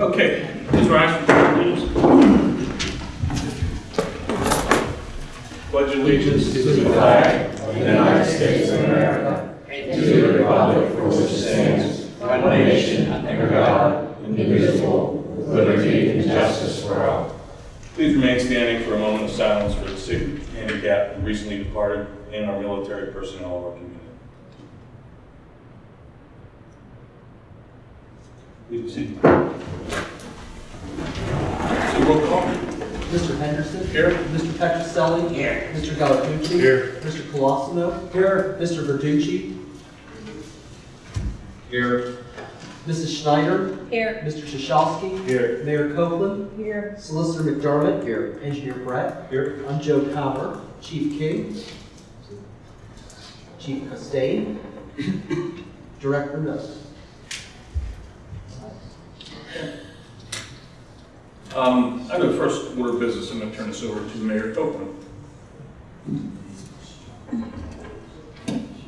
Okay, please rise. Pledge allegiance to the flag of the United States of America and to the republic for which it stands, one nation, under God, indivisible, with liberty and justice for all. Please remain standing for a moment of silence for the sick, handicapped, and recently departed, and our military personnel of our community. Please be seated. So roll call. Mr. Henderson? Here. Mr. Petroselli? Here. Mr. Gallarducci? Here. Mr. Colosimo? Here. Mr. Verducci? Here. Mrs. Schneider? Here. Mr. Shashowski? Here. Mayor Copeland? Here. Solicitor McDermott? Here. Engineer Brett? Here. I'm Joe Cowper. Chief King? Chief Costain? Director Nuss. Um, I have a first order of business, I'm gonna turn this over to Mayor Copeland.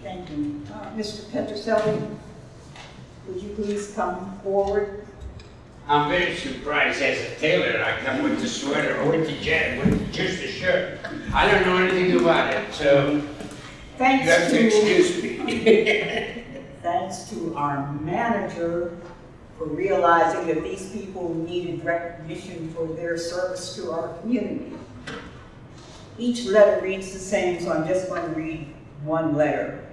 Thank you. Uh, Mr. Petroselli, would you please come forward? I'm very surprised as a tailor, I come with the sweater, or with the jacket, with just the shirt. I don't know anything about it, so you Thanks have to to, excuse me. thanks to our manager for realizing that these people needed recognition for their service to our community. Each letter reads the same, so I'm just going to read one letter.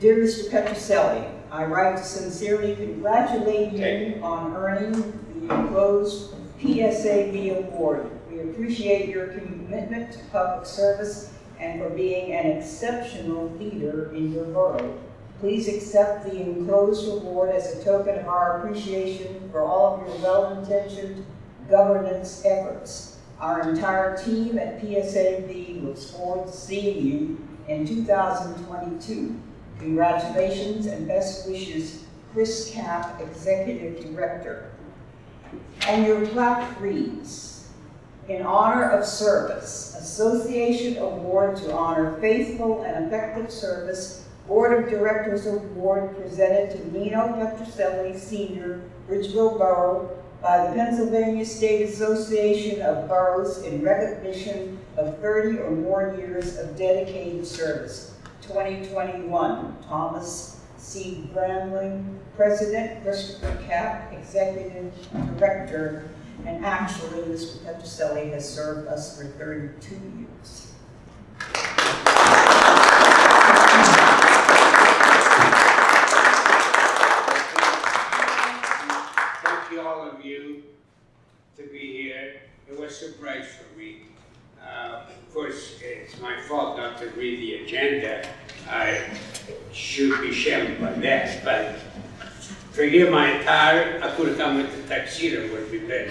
Dear Mr. Petroselli, I write to sincerely congratulate you on earning the enclosed PSAB award. We appreciate your commitment to public service and for being an exceptional leader in your borough. Please accept the enclosed award as a token of our appreciation for all of your well-intentioned governance efforts. Our entire team at PSAB looks forward to seeing you in 2022. Congratulations and best wishes, Chris Cap, Executive Director. And your plaque reads, in honor of service, Association Award to honor faithful and effective service, Board of Directors Award presented to Nino Petroselli Senior, Bridgeville Borough, by the Pennsylvania State Association of Boroughs in recognition of 30 or more years of dedicated service. 2021, Thomas C. Bramley, President, Christopher Cap, Executive Director, and actually, Mr. Petroselli has served us for 32 years. Thank you, all of you, to be here. It was a surprise for me. Uh, Of course, it's my fault not to read the agenda. I should be shamed by that, but forgive my attire, I could have come with would be better.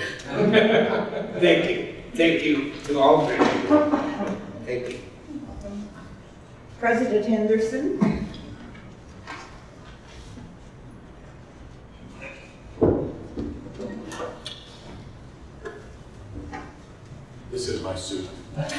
Thank you. Thank you to all of you. Thank you. President Henderson, This is my suit.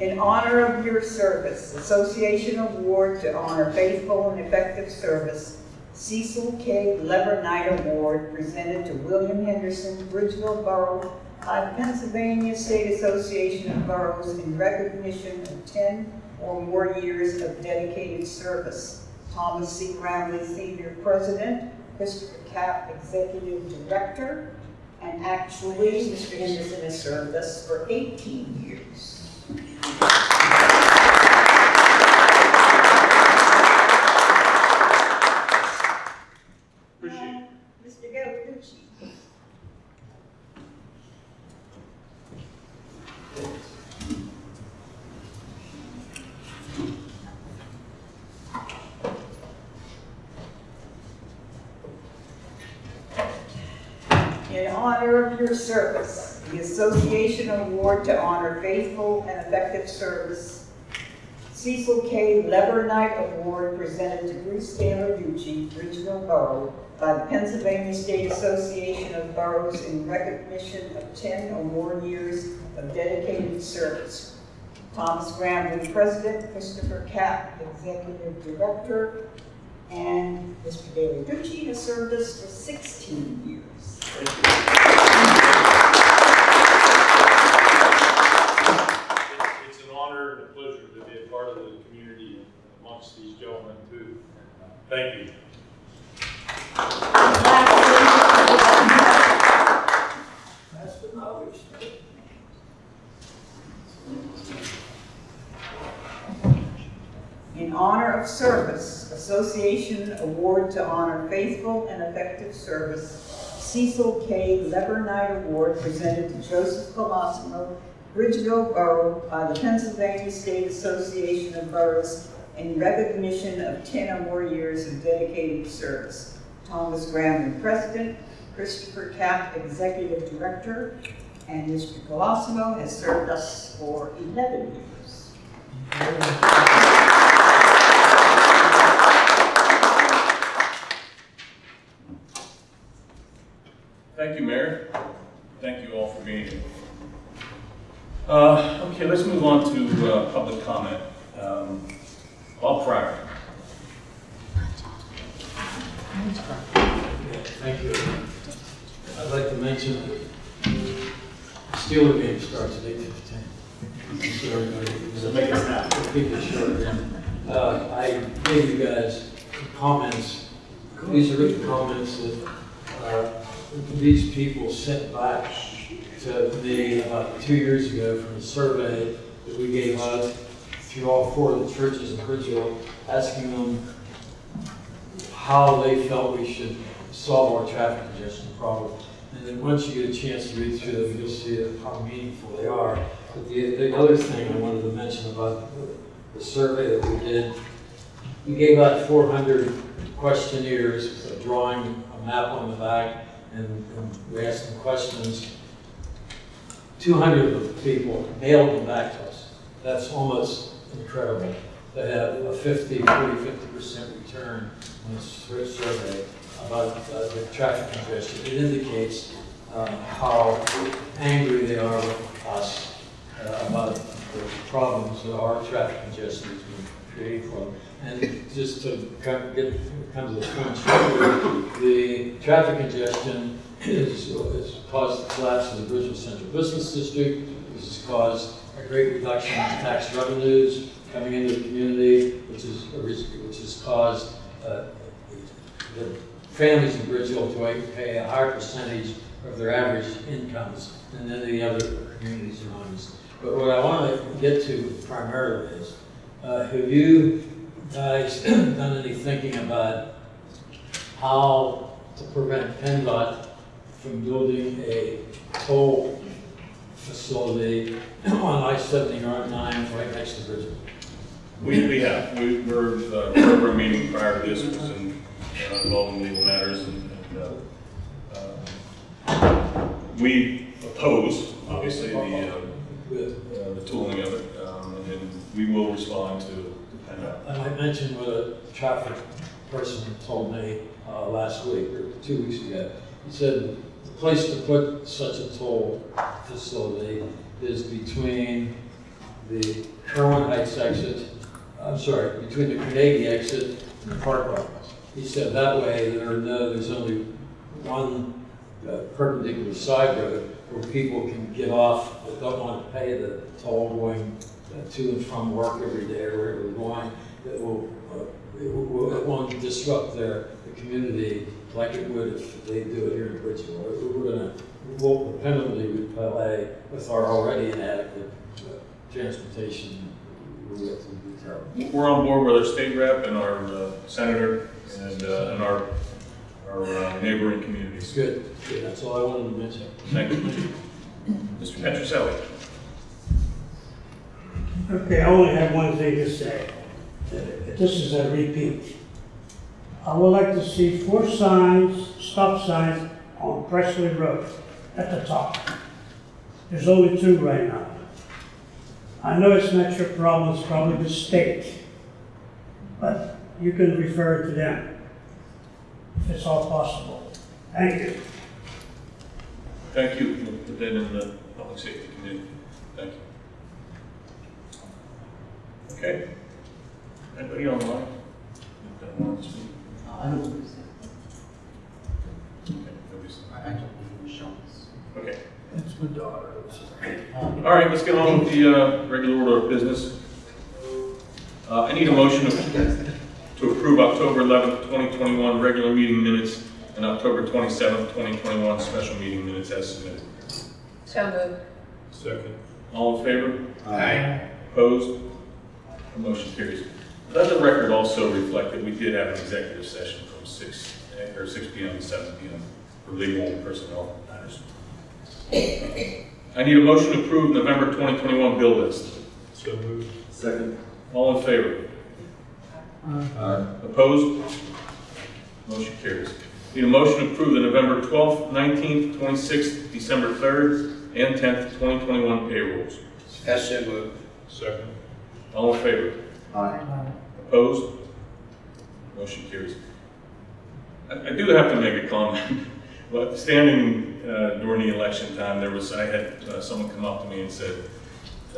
in honor of your service, Association Award to honor faithful and effective service, Cecil K. Leberknight Award presented to William Henderson, Bridgeville Borough by Pennsylvania State Association of Boroughs in recognition of 10 or more years of dedicated service. Thomas C. Gramley Senior President, Christopher Cap Executive Director, and actually, Mr. Henderson has served us for 18 years. Appreciate it. Mr. Gallarducci. In honor of your service, the Association Award to honor faithful and effective service, Cecil K. Leberknight Award presented to Bruce Gallarducci, Regional Borough, by the Pennsylvania State Association of Boroughs in recognition of 10 or more years of dedicated service. Thomas Graham, President, Christopher Cap, Executive Director, And Mr. Gallarducci has served us for 16 years. It's an honor and a pleasure to be a part of the community amongst these gentlemen too. Thank you. In honor of service, Association Award to honor faithful and effective service, Cecil K. Leberknight Award presented to Joseph Colosimo, Bridgeville Borough by the Pennsylvania State Association of Boroughs in recognition of 10 or more years of dedicated service. Thomas Graham, President, Christopher Cap, Executive Director, and Mr. Colosimo has served us for 11 years. Thank you, Mayor. Thank you all for being here. Uh, Okay, let's move on to uh, public comment. Um, Bob Fryer. Thank you. I'd like to mention that the Steeler game starts at eight fifteen. So everybody, So make it snap. keep it short. Uh, I gave you guys comments. These are written comments that, uh, these people sent back to me about two years ago from a survey that we gave out through all four of the churches in Bridgeville, asking them how they felt we should solve our traffic congestion problem. And then once you get a chance to read through them, you'll see how meaningful they are. But the, the other thing I wanted to mention about the, the survey that we did, we gave out four hundred questionnaires, with a drawing, a map on the back, and, and we asked them questions. Two hundred of the people mailed them back to us. That's almost incredible. They have a 50, 40, 50% return on this sur- survey about uh, the traffic congestion. It indicates uh, how angry they are with us uh, about the problems that our traffic congestion been creating for them. And just to of get, come to the point the traffic congestion is, is caused the collapse of the Bridgeville Central Business District, which has caused a great reduction in tax revenues coming into the community, which is, which has caused uh, the families in Bridgeville to pay a higher percentage of their average incomes than any other communities around us. But what I want to get to primarily is, uh, have you guys done any thinking about how to prevent PennDOT from building a toll facility on I-79 right next to Bridgeville? We, we have, we, we're, uh, program meeting prior to this was in, uh, involving legal matters and, and, uh, uh, we oppose, obviously, the, uh, uh, the tooling of it, um, and then we will respond to. And I mentioned what a traffic person told me uh, last week, or two weeks ago. He said place to put such a toll facility is between the Kirwan Heights exit, I'm sorry, between the Carnegie exit and the Park Lot. He said that way there no, there's only one uh, perpendicular side road where people can get off that don't want to pay the toll going uh, to and from work every day or wherever they're going. That will, uh, it will, it won't disrupt their, the community like it would if they do it here in Bridgeville. We're gonna, we'll dependably repay with our already inadequate uh, transportation. We're gonna be terrible. We're on board with our state rep and our uh, senator and, uh, and our, our uh, neighboring communities. Good, good, that's all I wanted to mention. Thank you. Mr. Petroselli. Okay, I only have one thing to say. This is a repeat. I would like to see four signs, stop signs on Presley Road at the top. There's only two right now. I know it's not your problem, it's probably the state. But you can refer to them if it's all possible. Thank you. Thank you. We'll put in the public safety committee. Thank you. Okay. Anybody online? That wants? I don't believe so. Okay, nobody's- I I don't believe Sean's. Okay. It's my daughter. All right, let's get on with the uh, regular order of business. Uh, I need a motion to to approve October 11th, 2021 regular meeting minutes and October 27th, 2021 special meeting minutes as submitted. So moved. Second. All in favor? Aye. Opposed? The motion carries. Let the record also reflect that we did have an executive session from 6, eh, or 6 PM to 7 PM for legal and personnel matters. I need a motion to approve November 2021 bill list. So moved. Second. All in favor? Aye. Opposed? Motion carries. Need a motion to approve the November 12th, 19th, 26th, December 3rd, and 10th, 2021 payrolls. As so moved. Second. All in favor? Opposed? Motion carries. I I do have to make a comment. Well, standing uh, during the election time, there was, I had uh, someone come up to me and said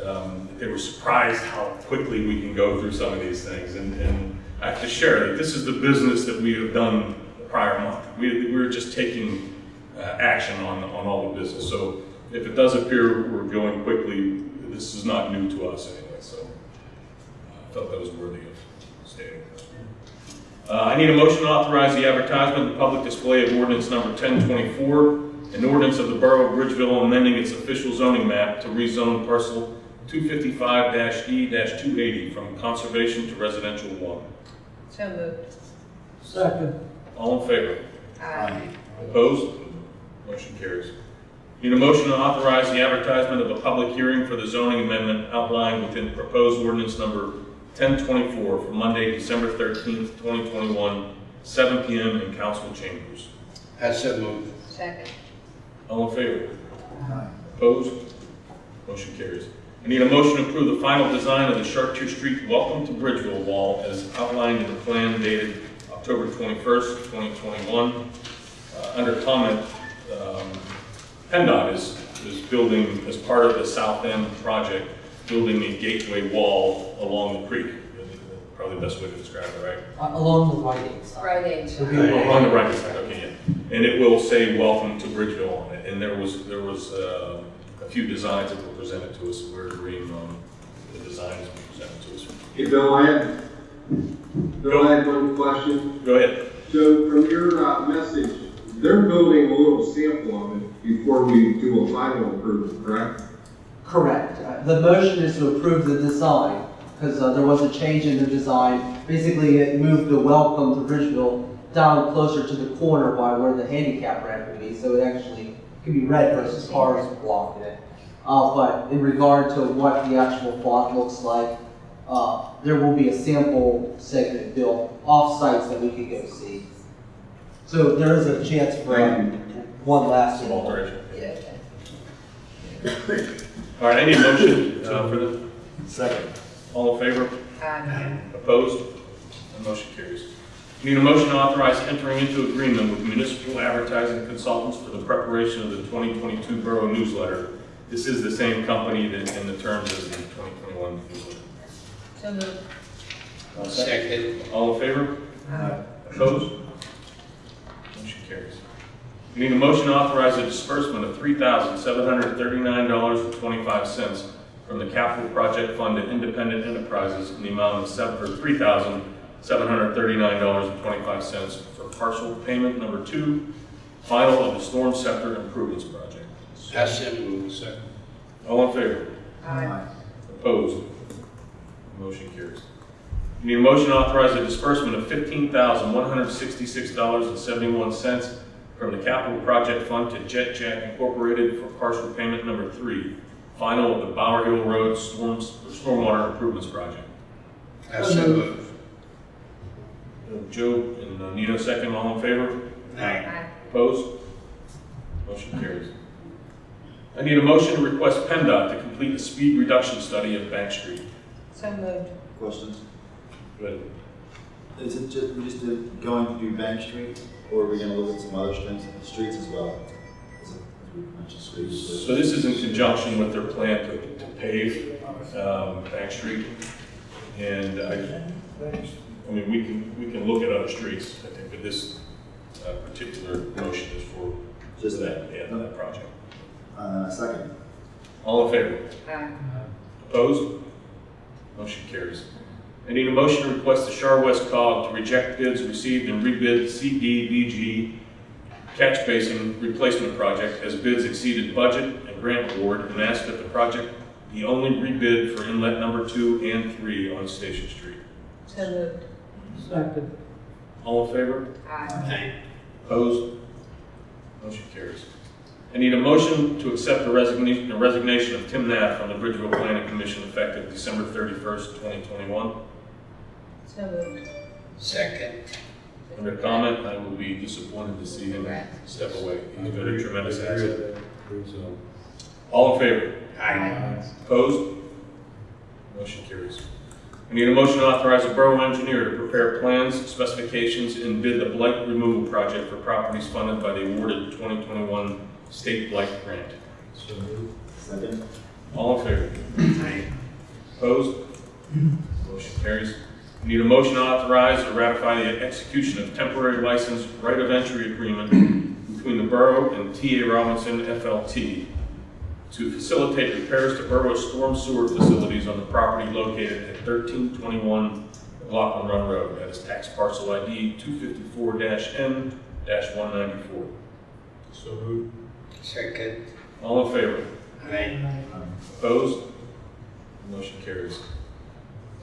um, they were surprised how quickly we can go through some of these things. And and I have to share that this is the business that we have done the prior month. We We're just taking uh, action on, on all the business. So if it does appear we're going quickly, this is not new to us anyway, so uh, I felt that was worthy of stating. Uh, I need a motion to authorize the advertisement and public display of ordinance number 1024, an ordinance of the Borough of Bridgeville amending its official zoning map to rezone parcel 255-E-280 from conservation to residential one. So moved. Second. All in favor? Aye. Opposed? Motion carries. Need a motion to authorize the advertisement of a public hearing for the zoning amendment outlined within proposed ordinance number 1024 for Monday, December 13th, 2021, 7 PM in council chambers. As so moved. Second. All in favor? Aye. Opposed? Motion carries. I need a motion to approve the final design of the Chartier Street Welcome to Bridgeville wall as outlined in the plan dated October 21st, 2021. Uh, Under comment, um, PennDOT is, is building, as part of the South End project, building a gateway wall along the creek. Probably the best way to describe it, right? Uh, Along the right hand side. Right age. It'll be Oh, On the right side, okay, yeah. And it will say, welcome to Bridgeville on it. And there was, there was uh, a few designs that were presented to us. We're agreeing on the designs presented to us. Hey, Bill, I had, Bill, I had one question. Go ahead. So from your, uh, message, they're building a little sample of it before we do a final approval, correct? Correct. Uh, The motion is to approve the design, because there was a change in the design. Basically, it moved the welcome to Bridgeville down closer to the corner by where the handicap ramp would be, so it actually could be red versus cars blocking it. Uh, but in regard to what the actual font looks like, uh, there will be a sample segment built off-sites that we could go see. So there is a chance for Thank one last Some alteration. Yeah. All right, I need a motion uh, for the, Second. all in favor? Aye. Opposed? The motion carries. Need a motion to authorize entering into agreement with municipal advertising consultants for the preparation of the 2022 Borough newsletter. This is the same company that, in the terms of the 2021 newsletter. So moved. Second. All in favor? Aye. Opposed? Motion carries. We need a motion to authorize a disbursement of $3,739.25 from the capital project fund to independent enterprises in the amount of $3,739.25 for partial payment number two, final of the storm scepter improvements project. Hess moves. Second. All in favor? Aye. Opposed? Motion carries. We need a motion to authorize a disbursement of $15,166.71 from the Capital Project Fund to Jet Jack Incorporated for partial payment number three, final of the Bower Hill Road Storms, Stormwater Improvements Project. As so moved. Uh, Joe and uh, Nino second, all in favor? Aye. Aye. Opposed? Motion carries. I need a motion to request PennDOT to complete a speed reduction study of Bank Street. So moved. Questions? Go ahead. Is it just, just going to do Bank Street, or are we gonna look at some other streets, streets as well? As we streets. So this is in conjunction with their plan to to pave um, Bank Street. And I I mean, we can, we can look at other streets, I think, but this uh, particular motion is for Just that, yeah, that project. Uh, second. All in favor? Aye. Opposed? Motion carries. I need a motion to request the Char-West COG to reject bids received and rebid CDBG catch basin replacement project as bids exceeded budget and grant award and ask that the project be only rebid for inlet number two and three on Station Street. So moved. Second. All in favor? Aye. Opposed? Motion carries. I need a motion to accept the resignation, the resignation of Tim Knapp from the Bridgeville Planning Commission effective December thirty-first, twenty twenty-one. So moved. Second. Under comment, I will be disappointed to see him step away. He's been a tremendous asset. So, All in favor? Aye. Opposed? Motion carries. I need a motion to authorize the borough engineer to prepare plans, specifications, and bid the blight removal project for properties funded by the awarded 2021 state blight grant. Second. All in favor? Aye. Opposed? Motion carries. I Need a motion authorized to authorize or ratify the execution of temporary license right of entry agreement between the borough and TA Robinson FLT to facilitate repairs to borough storm sewer facilities on the property located at 1321 McLaughlin Run Road. That is tax parcel ID 254-N-194. So moved. Second. All in favor? Aye. Opposed? Motion carries.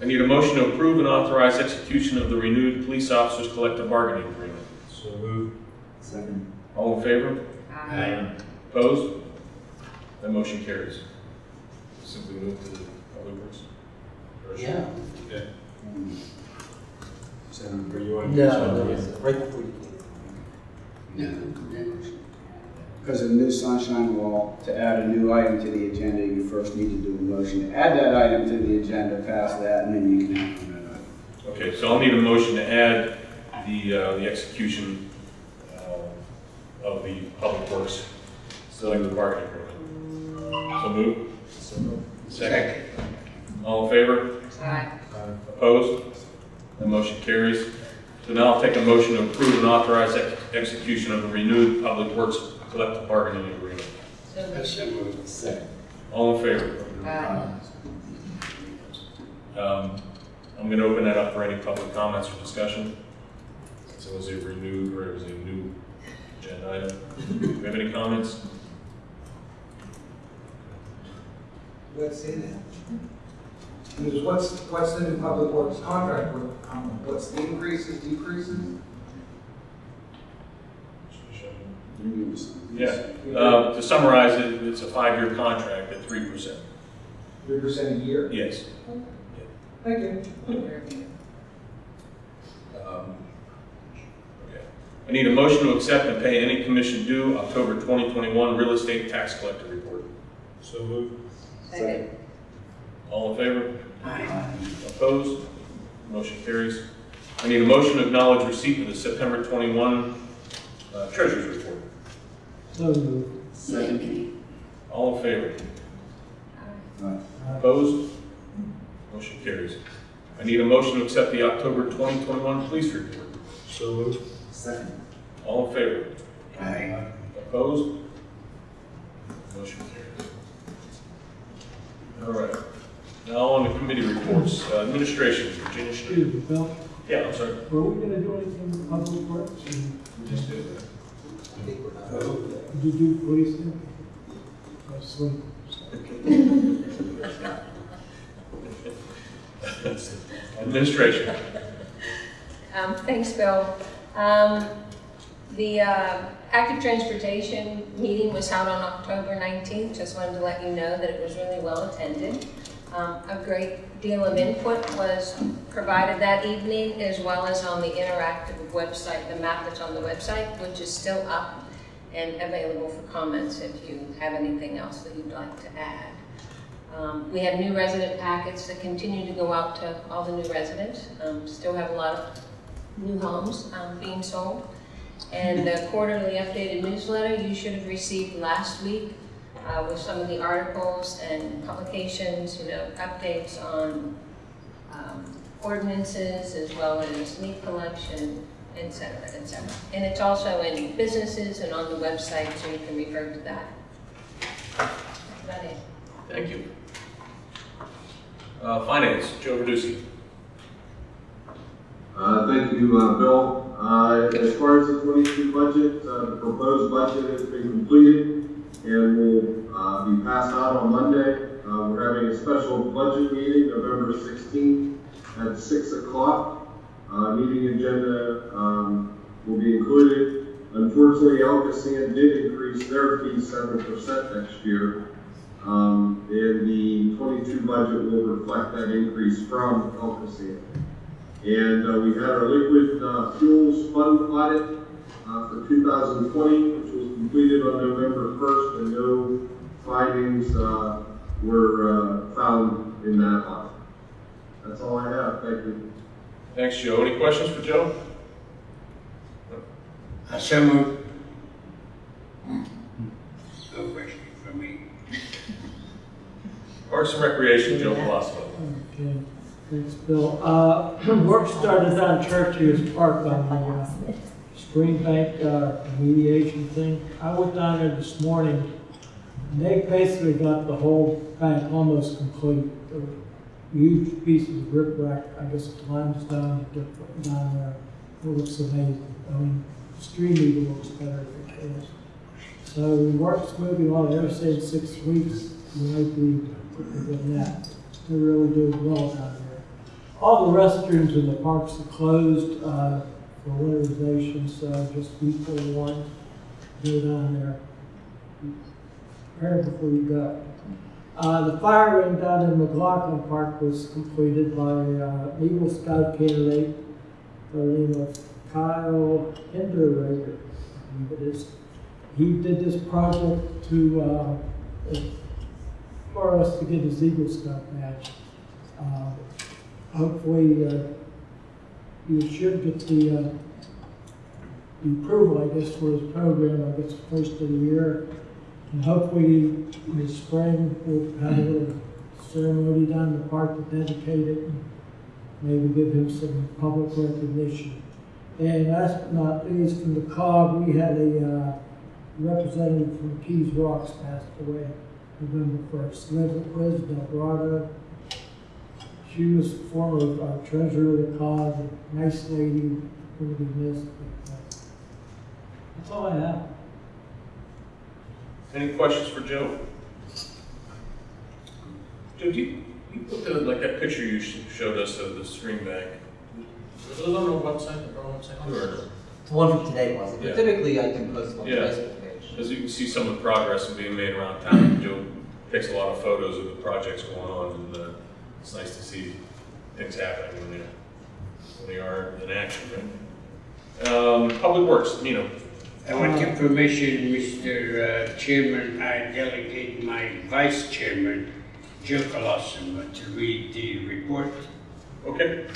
I need a motion to approve and authorize execution of the renewed police officers collective bargaining agreement. So moved. Second. All in favor? Aye. Opposed? That motion carries. Simply move to the public works. Or- Yeah. Okay. Senator, are you want No, to? no, right before you came. Because of the new sunshine law, to add a new item to the agenda, you first need to do a motion to add that item to the agenda, pass that, and then you can act on that item. Okay, so I'll need a motion to add the, uh, the execution uh, of the public works collective bargaining agreement. So move. Second. All in favor? Aye. Opposed? The motion carries. So now I'll take a motion to approve and authorize ex- execution of the renewed Public Works collective bargaining agreement. So moved. So moved. Second. All in favor? Aye. Um, I'm going to open that up for any public comments or discussion. So it was a renewed, or it was a new agenda item. Do we have any comments? Let's see that. Because what's, what's the new public works contract, with, um, what's the increases, decreases? Yeah. Uh, To summarize it, it's a five-year contract at 3%. Three percent a year? Yes. Thank you. Um, okay. I need a motion to accept and pay any commission due October 2021 real estate tax collector report. So moved. Second. All in favor? Aye. Opposed? Motion carries. I need a motion to acknowledge receipt of the September 21 uh, treasurer's report. So moved. Second. All in favor? Aye. Opposed? Motion carries. I need a motion to accept the October 2021 police report. So moved. Second. All in favor? Aye. Opposed? Motion carries. All right. Now on the committee reports. Uh, Administration, Virginia Schmidt. Excuse me, Bill, Yeah, I'm sorry. were we gonna do anything with public works? And We just did that. Did you do police thing? That's one. Administration. Um, Thanks, Bill. Um, The uh, active transportation meeting was held on October 19th. Just wanted to let you know that it was really well attended. Um, A great deal of input was provided that evening, as well as on the interactive website, the map that's on the website, which is still up and available for comments if you have anything else that you'd like to add. Um, We have new resident packets that continue to go out to all the new residents. Um, Still have a lot of new homes um, being sold. And the quarterly updated newsletter you should have received last week uh, with some of the articles and publications, you know, updates on um, ordinances as well as leaf collection, et cetera, et cetera. And it's also in businesses and on the website, so you can refer to that. That's about it. Thank you. Uh, Finance, Joe Verducci. Uh, thank you, uh, Bill. Uh, as far as the twenty-two budget, uh, the proposed budget has been completed and will, uh, be passed out on Monday. Uh, we're having a special budget meeting November sixteenth at six o'clock. Uh, meeting agenda, um, will be included. Unfortunately, Alcosan did increase their fee seven percent next year. Um, and the twenty-two budget will reflect that increase from Alcosan. And uh, we had our liquid uh, fuels fund audit uh, for 2020, which was completed on November 1st, and no findings uh, were uh, found in that audit. That's all I have. Thank you. Thanks, Joe. Any questions for Joe? I so moved. No question for me. Parks and Recreation, Joe Colosimo. Okay, thanks, Bill. Uh, work started on Churchill's Park on the, uh, Spring Bank, uh, mediation thing. I went down there this morning, and they basically got the whole bank almost complete. Huge pieces of riprap, I guess it's limestone, they're putting down there. It looks amazing. I mean, street even looks better if it is. So we worked smoothly on ever since six weeks. We might be within that. They're really doing well down there. All the restrooms in the parks are closed, uh, for winterization, so just be forewarned. Go down there. Prepare before you go. Uh, the fire ring down in McLaughlin Park was completed by, uh, Eagle Scout candidate, by the name of Kyle is. He did this project to, uh, for us to get his Eagle Scout badge. Uh, Hopefully, uh, you should get the, uh, the approval, I guess, for his program, I guess, first of the year. And hopefully, in spring, we'll have a little ceremony down in the park to dedicate it, and maybe give him some public recognition. And last but not least, from the COG, we had a, uh, representative from McKees Rocks passed away November first, Liz, Liz Delgado. She was former uh, treasurer of the COG, a nice lady, be missed. but, That's all I have. Any questions for Joe? Joe, do you, you put the, like that picture you showed us of the stream bank? Was it on the website, the borough website, or? The one from today wasn't, Yeah. but typically I can post it on the Yeah. Facebook page. As you can see some of the progress being made around town, Joe takes a lot of photos of the projects going on, and uh, it's nice to see things happening when they, when they are in action, right? Um, Public Works, Nino. I want your permission, Mr. uh, Chairman, I delegate my Vice Chairman, Joe Colosimo, to read the report. Okay,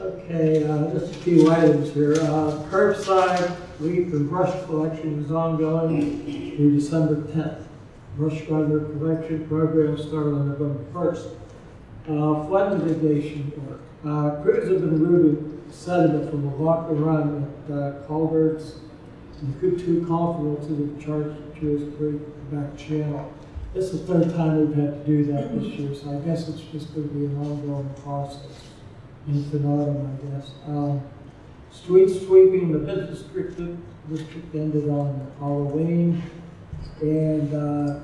Okay, uh, just a few items here. Uh, curbside leaf and brush collection is ongoing through December tenth. Brush grinder collection program started on November first. Uh, flood mitigation work. Uh, crews have been routing sediment from the McLaughlin Run at, uh, culverts and Kutu Confidence to the Chartiers Creek back channel. This is the third time we've had to do that this year, so I guess it's just gonna be an ongoing process infinitum, I guess. Um, street sweeping, the business district, district ended on Halloween, and, uh,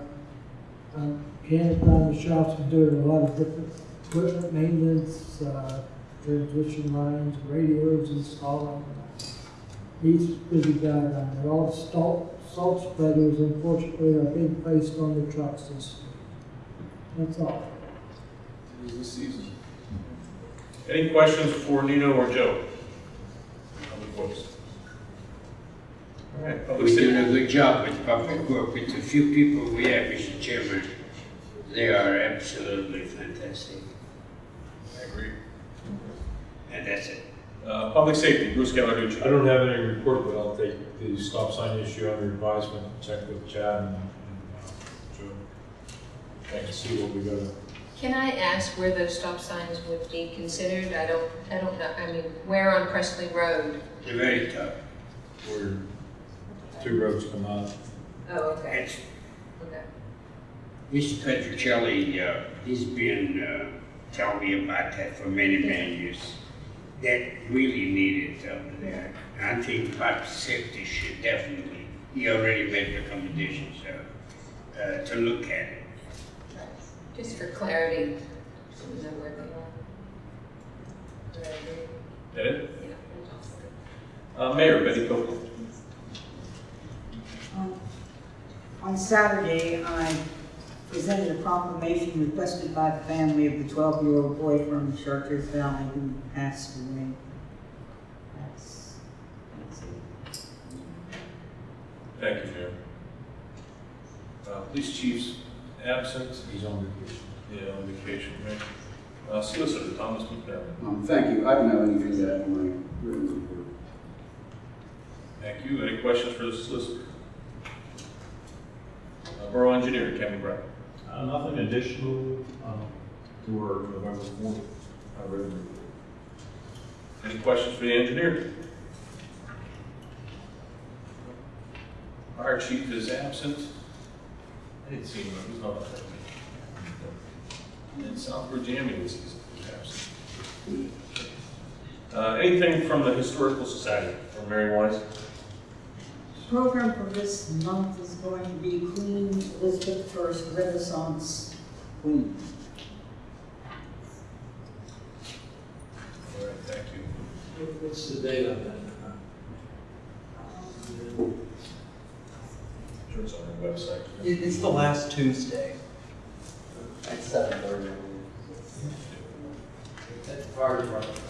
um, Canada shops are doing a lot of different equipment maintenance, uh, transmission lines, radios installing. He's busy guy down there. All the salt, salt spreaders unfortunately are being placed on the trucks this year. That's all. any questions for Nino or Joe? Public Works. All right, Public We're doing a good job with public work, with the few people we have, Mr. Chairman. They are absolutely fantastic, I agree. and that's it. Uh, Public Safety, Bruce Gallarducci. I don't have any report, but I'll take the stop sign issue under advisement, check with Chad and, and, uh, Joe. And see what we gotta, Can I ask where those stop signs would be considered? I don't, I don't know, I mean, where on Presley Road? The very top. Where two roads come out. Oh, okay, It's, okay. Mr. Petroselli, uh, he's been, uh, telling me about that for many, many years. That really needed over there. I think public safety should definitely, he already made recommendations, uh, uh, to look at it. Just for clarity, so we know where they are. Would I agree? That it? Yeah. Uh, Mayor Betty Copeland. Um, On Saturday, I presented a proclamation requested by the family of the 12-year-old boy from Chartiers Valley who passed away. That's, that's it. Thank you, Mayor. Uh, Police Chief's absent. He's on vacation. Yeah, on vacation, right? Uh, Solicitor Thomas McDermott. Um, thank you, I don't have anything to add in my written report. Thank you. Any questions for the solicitor? Uh, Borough Engineer Kevin Brown. Uh, nothing additional, um, to our November fourth, uh, regular report. Any questions for the engineer? Our Chief is absent. I didn't see him, he was not on that meeting. And Southbridge Ambulance is absent. Uh, anything from the Historical Society, or Mary Wise? Program for this month is going to be Queen Elizabeth First Renaissance Queen. All right, thank you. What's the date on that? Sure it's on our website. It, it's the last Tuesday at seven thirty. At the fire department.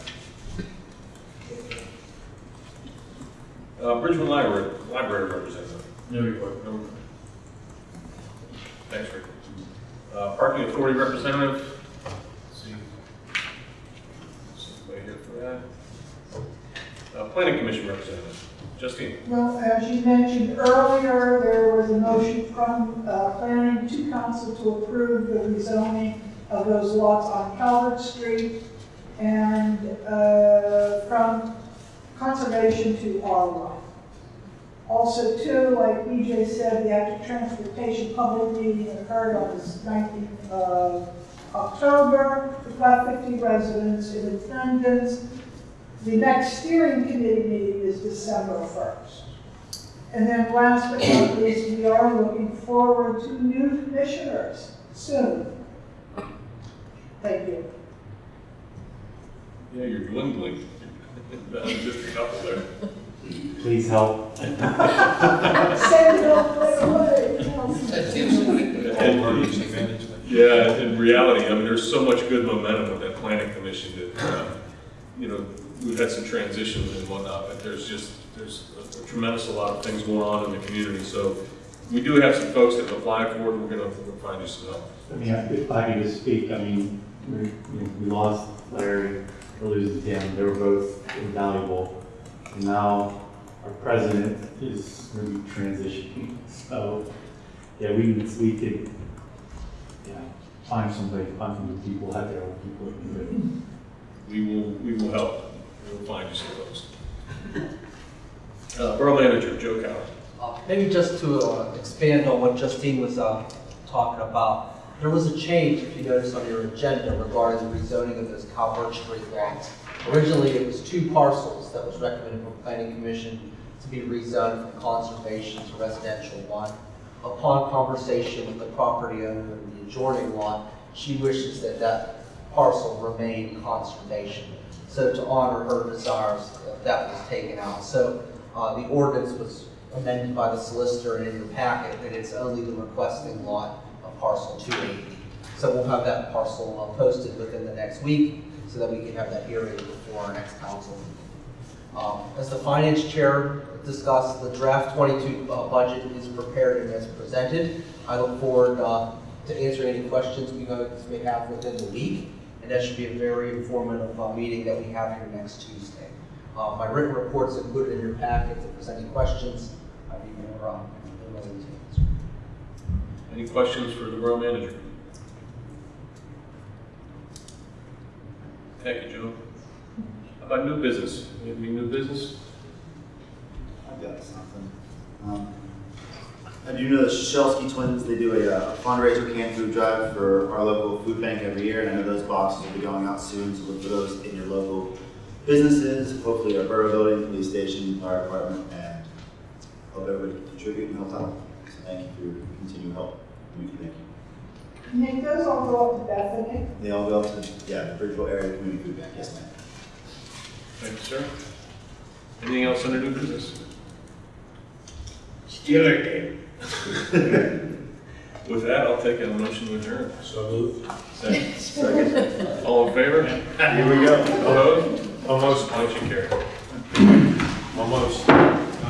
Uh, Bridgman Library, Library Representative. No. Thanks, Rick. Uh, Parking Authority Representative. Let's See. Somebody here for that. Uh, Planning Commission Representative, Justine. Well, as you mentioned earlier, there was a motion from uh, planning to council to approve the rezoning of those lots on Calvert Street and uh, from conservation to R1. Also, too, like BJ said, the active transportation public meeting occurred on the 19th of October, with about 50 residents in attendance. The next steering committee meeting is December 1st. And then last but not least, we are looking forward to new commissioners soon. Thank you. Yeah, you're dwindling. Just a couple there. Please help. Send it up right away. Yeah, in reality, I mean, there's so much good momentum with that planning commission that, uh, you know, we've had some transitions and whatnot, but there's just, there's a tremendous a lot of things going on in the community. So we do have some folks that have applied for it, we're gonna, we'll find you some help. I mean, if I could just speak, I mean, we, you know, we lost Larry, we're losing Tim, they were both invaluable. And now our president is going to be transitioning, so, yeah, we, we could, yeah, find somebody, find some good people, have their own people, that can do. We will, we will help, we'll find you some folks. Uh, Borough Manager, Joe Coward. Uh, Maybe just to uh, expand on what Justine was uh, talking about, there was a change, if you notice on your agenda, regarding the rezoning of those Calvert Street lots. Originally, it was two parcels that was recommended from Planning Commission to be rezoned from conservation to residential one. Upon conversation with the property owner of the adjoining lot, she wishes that that parcel remain conservation. So to honor her desires, uh, that was taken out. So uh, the ordinance was amended by the solicitor and in your packet, that it's only the requesting lot of parcel 280. So we'll have that parcel uh, posted within the next week so that we can have that hearing before our next council. Um, As the finance chair discussed, the draft 22 uh, budget is prepared and as presented. I look forward uh, to answering any questions we may have within the week, and that should be a very informative uh, meeting that we have here next Tuesday. Uh, My written report's included in your packet. If there's any questions, I'd be more uh, willing to answer. Any questions for the Borough Manager? About new business? Any new business? I've got something. Um, I do know the Shelsky twins, they do a uh, fundraiser canned food drive for our local food bank every year, and I know those boxes will be going out soon, so look for those in your local businesses, hopefully our borough building, police station, fire department, and hope everybody can contribute and help out. So thank you for your continued help. Community Thank you. Nick, those all go up to Bethany. They all go up to, yeah, the Bridgeville Area Community Food Bank, yes ma'am. Thank you, sir. Anything else under new business? Steeler game. With that, I'll take a motion to adjourn. So moved. Second. Second. All in favor? Here we go. Opposed? Almost, Motion carried. almost.